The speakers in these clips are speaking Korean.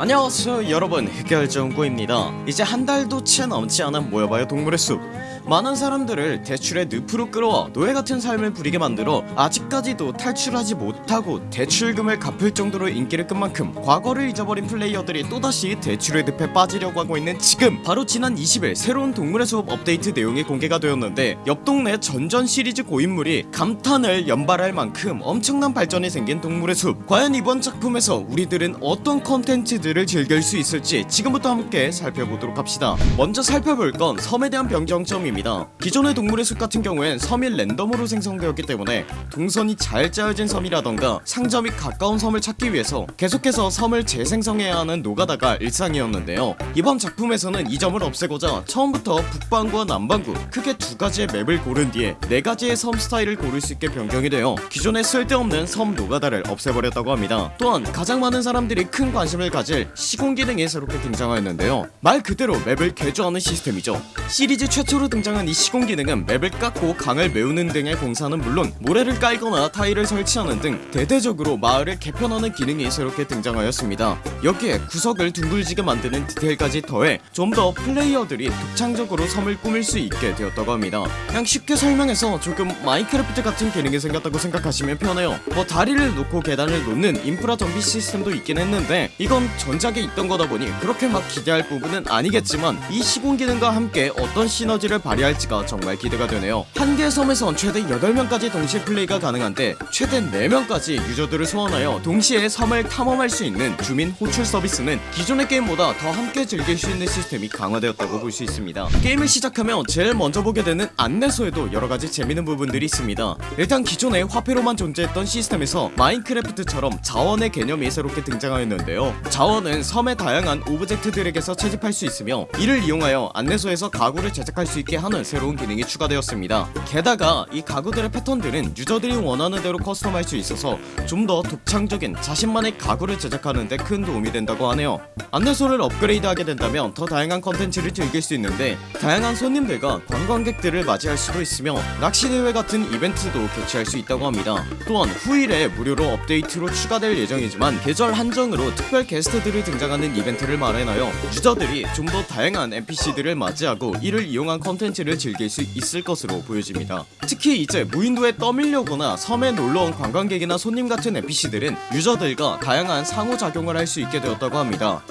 안녕하세요 여러분. 흑열정구입니다. 이제 한 달도 채 넘지 않은 모여봐요 동물의 숲 많은 사람들을 대출의 늪으로 끌어와 노예같은 삶을 부리게 만들어 아직까지도 탈출하지 못하고 대출금을 갚을 정도로 인기를 끈 만큼 과거를 잊어버린 플레이어들이 또다시 대출의 늪에 빠지려고 하고 있는 지금. 바로 지난 20일 새로운 동물의 숲 업데이트 내용이 공개가 되었는데 옆 동네 전전 시리즈 고인물이 감탄을 연발할 만큼 엄청난 발전이 생긴 동물의 숲. 과연 이번 작품에서 우리들은 어떤 컨텐츠들을 즐길 수 있을지 지금부터 함께 살펴보도록 합시다. 먼저 살펴볼 건 섬에 대한 변경점 입니다. 기존의 동물의 숲 같은 경우엔 섬이 랜덤으로 생성되었기 때문에 동선이 잘 짜여진 섬이라던가 상점이 가까운 섬을 찾기 위해서 계속해서 섬을 재생성해야 하는 노가다가 일상이었는데요. 이번 작품에서는 이 점을 없애고자 처음부터 북반구와 남반구 크게 두 가지의 맵을 고른 뒤에 네 가지의 섬 스타일을 고를 수 있게 변경이 되어 기존에 쓸데없는 섬 노가다를 없애버렸다고 합니다. 또한 가장 많은 사람들이 큰 관심을 가질 시공 기능이 새롭게 등장하였는데요. 말 그대로 맵을 개조하는 시스템이죠. 시리즈 최초로 등장한 이 시공 기능은 맵을 깎고 강을 메우는 등의 공사는 물론 모래를 깔거나 타일을 설치하는 등 대대적으로 마을을 개편하는 기능이 새롭게 등장하였습니다. 여기에 구석을 둥글지게 만드는 디테일까지 더해 좀 더 플레이어들이 독창적으로 섬을 꾸밀 수 있게 되었다고 합니다. 그냥 쉽게 설명해서 조금 마인크래프트 같은 기능이 생겼다고 생각하시면 편해요. 뭐 다리를 놓고 계단을 놓는 인프라 정비 시스템도 있긴 했는데 이건 전작에 있던 거다 보니 그렇게 막 기대할 부분은 아니겠지만 이 시공 기능과 함께 어떤 시너지를 발휘할지가 정말 기대가 되네요. 한 개의 섬에선 최대 8명까지 동시에 플레이가 가능한데 최대 4명까지 유저들을 소환하여 동시에 섬을 탐험할 수 있는 주민 호출 서비스는 기존의 게임보다 더 함께 즐길 수 있는 시스템이 강화되었다고 볼 수 있습니다. 게임을 시작하면 제일 먼저 보게 되는 안내소에도 여러가지 재밌는 부분들이 있습니다. 일단 기존에 화폐로만 존재했던 시스템에서 마인크래프트처럼 자원의 개념이 새롭게 등장하였는데요. 자원은 섬의 다양한 object들에게서 채집할 수 있으며 이를 이용하여 안내소에서 가구를 제작할 수 있게 하는 새로운 기능이 추가되었습니다. 게다가 이 가구들의 패턴들은 유저들이 원하는 대로 custom할 수 있어서 좀 더 독창적인 자신만의 가구를 제작하는데 큰 도움이 된다고 하네요. 안내소를 업그레이드하게 된다면 더 다양한 컨텐츠를 즐길 수 있는데 다양한 손님들과 관광객들을 맞이할 수도 있으며 낚시대회 같은 이벤트도 개최할 수 있다고 합니다. 또한 후일에 무료로 업데이트로 추가될 예정이지만 계절 한정으로 특별 게스트들이 등장하는 이벤트를 마련하여 유저들이 좀 더 다양한 NPC들을 맞이하고 이를 이용한 컨텐츠 를 즐길 수 있을 것으로 보여집니다. 특히 이제 무인도에 떠밀려거나 섬에 놀러온 관광객이나 손님 같은 NPC들은 유저들과 다양한 상호작용을 할 수 있게 되었다고 합니다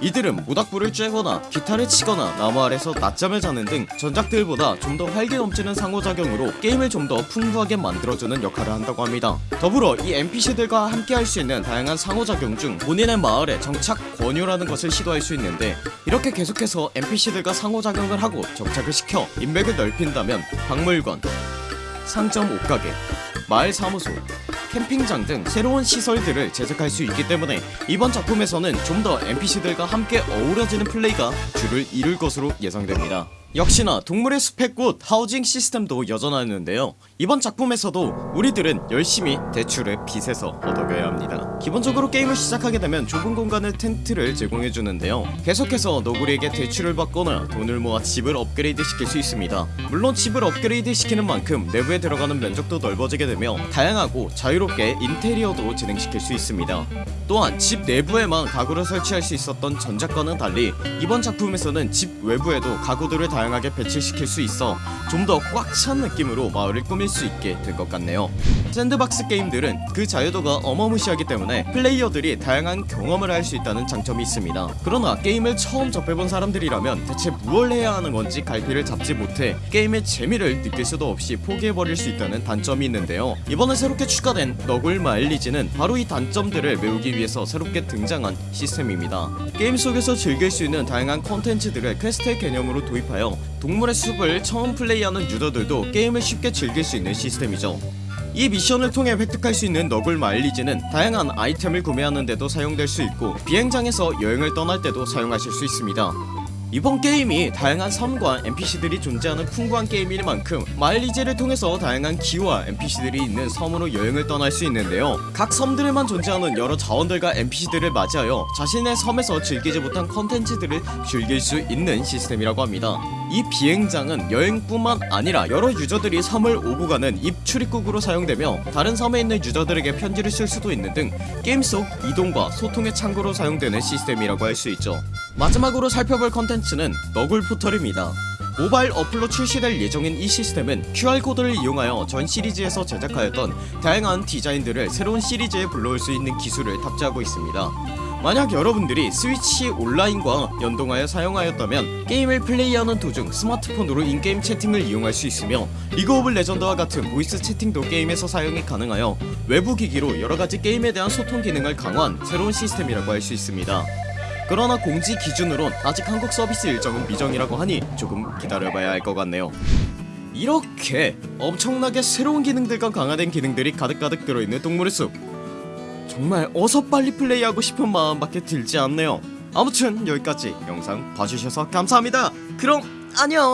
이들은 모닥불을 쬐거나 기타를 치거나 나무 아래서 낮잠을 자는 등 전작들보다 좀 더 활기 넘치는 상호작용으로 게임을 좀 더 풍부하게 만들어주는 역할을 한다고 합니다. 더불어 이 NPC들과 함께 할 수 있는 다양한 상호작용 중 본인의 마을에 정착 권유라는 것을 시도할 수 있는데 이렇게 계속해서 NPC들과 상호작용을 하고 정착을 시켜 인맥을 넓힌다면 박물관 상점 옷가게 마을 사무소 캠핑장 등 새로운 시설들을 제작할 수 있기 때문에 이번 작품에서는 좀 더 NPC들과 함께 어우러지는 플레이가 주를 이룰 것으로 예상됩니다 역시나 동물의 숲의 꽃 housing 시스템도 여전하였는데요. 이번 작품에서도 우리들은 열심히 대출의 빚에서 벗어나야 합니다. 기본적으로 게임을 시작하게 되면 좁은 공간을 텐트를 제공해주는데요. 계속해서 너구리에게 대출을 받거나 돈을 모아 집을 업그레이드 시킬 수 있습니다. 물론 집을 업그레이드 시키는 만큼 내부에 들어가는 면적도 넓어지게 되며 다양하고 자유롭게 인테리어도 진행시킬 수 있습니다. 또한 집 내부에만 가구를 설치할 수 있었던 전작과는 달리 이번 작품에서는 집 외부에도 가구들을 다양 하게 배치시킬 수 있어 좀 더 꽉 찬 느낌으로 마을을 꾸밀 수 있게 될 것 같네요 sandbox 게임들은 그 자유도가 어마무시하기 때문에 플레이어들이 다양한 경험을 할 수 있다는 장점이 있습니다. 그러나 게임을 처음 접해본 사람들이라면 대체 무얼 해야 하는 건지 갈피를 잡지 못해 게임의 재미를 느낄 수도 없이 포기해버릴 수 있다는 단점이 있는데요. 이번에 새롭게 추가된 너굴 마일리지는 바로 이 단점들을 메우기 위해서 새롭게 등장한 시스템입니다. 게임 속에서 즐길 수 있는 다양한 컨텐츠들을 quest의 개념으로 도입하여 동물의 숲을 처음 플레이하는 유저들도 게임을 쉽게 즐길 수 있는 시스템이죠 이 미션을 통해 획득할 수 있는 너굴 마일리지는 다양한 아이템을 구매하는 데도 사용될 수 있고 비행장에서 여행을 떠날 때도 사용하실 수 있습니다. 이번 게임이 다양한 섬과 NPC들이 존재하는 풍부한 게임인 만큼 마일리지를 통해서 다양한 기와 NPC들이 있는 섬으로 여행을 떠날 수 있는데요. 각 섬들에만 존재하는 여러 자원들과 NPC들을 맞이하여 자신의 섬에서 즐기지 못한 컨텐츠들을 즐길 수 있는 시스템이라고 합니다 이 비행장은 여행뿐만 아니라 여러 유저들이 섬을 오고 가는 입 출입국으로 사용되며 다른 섬에 있는 유저들에게 편지를 쓸 수도 있는 등 게임 속 이동과 소통의 창구로 사용되는 시스템이라고 할 수 있죠. 마지막으로 살펴볼 컨텐츠는 너굴 포털입니다. 모바일 어플로 출시될 예정인 이 시스템은 QR코드를 이용하여 전 시리즈에서 제작하였던 다양한 디자인들을 새로운 시리즈에 불러올 수 있는 기술을 탑재하고 있습니다 만약 여러분들이 스위치 온라인과 연동하여 사용하였다면 게임을 플레이하는 도중 스마트폰으로 in-game 채팅을 이용할 수 있으며 리그 오브 레전드와 같은 voice 채팅도 게임에서 사용이 가능하여 외부 기기로 여러가지 게임에 대한 소통 기능을 강화한 새로운 시스템이라고 할 수 있습니다. 그러나 공지 기준으론 아직 한국 서비스 일정은 미정이라고 하니 조금 기다려봐야 할 것 같네요. 이렇게 엄청나게 새로운 기능들과 강화된 기능들이 가득가득 들어있는 동물의 숲 정말 어서 빨리 플레이하고 싶은 마음밖에 들지 않네요. 아무튼 여기까지 영상 봐주셔서 감사합니다. 그럼 안녕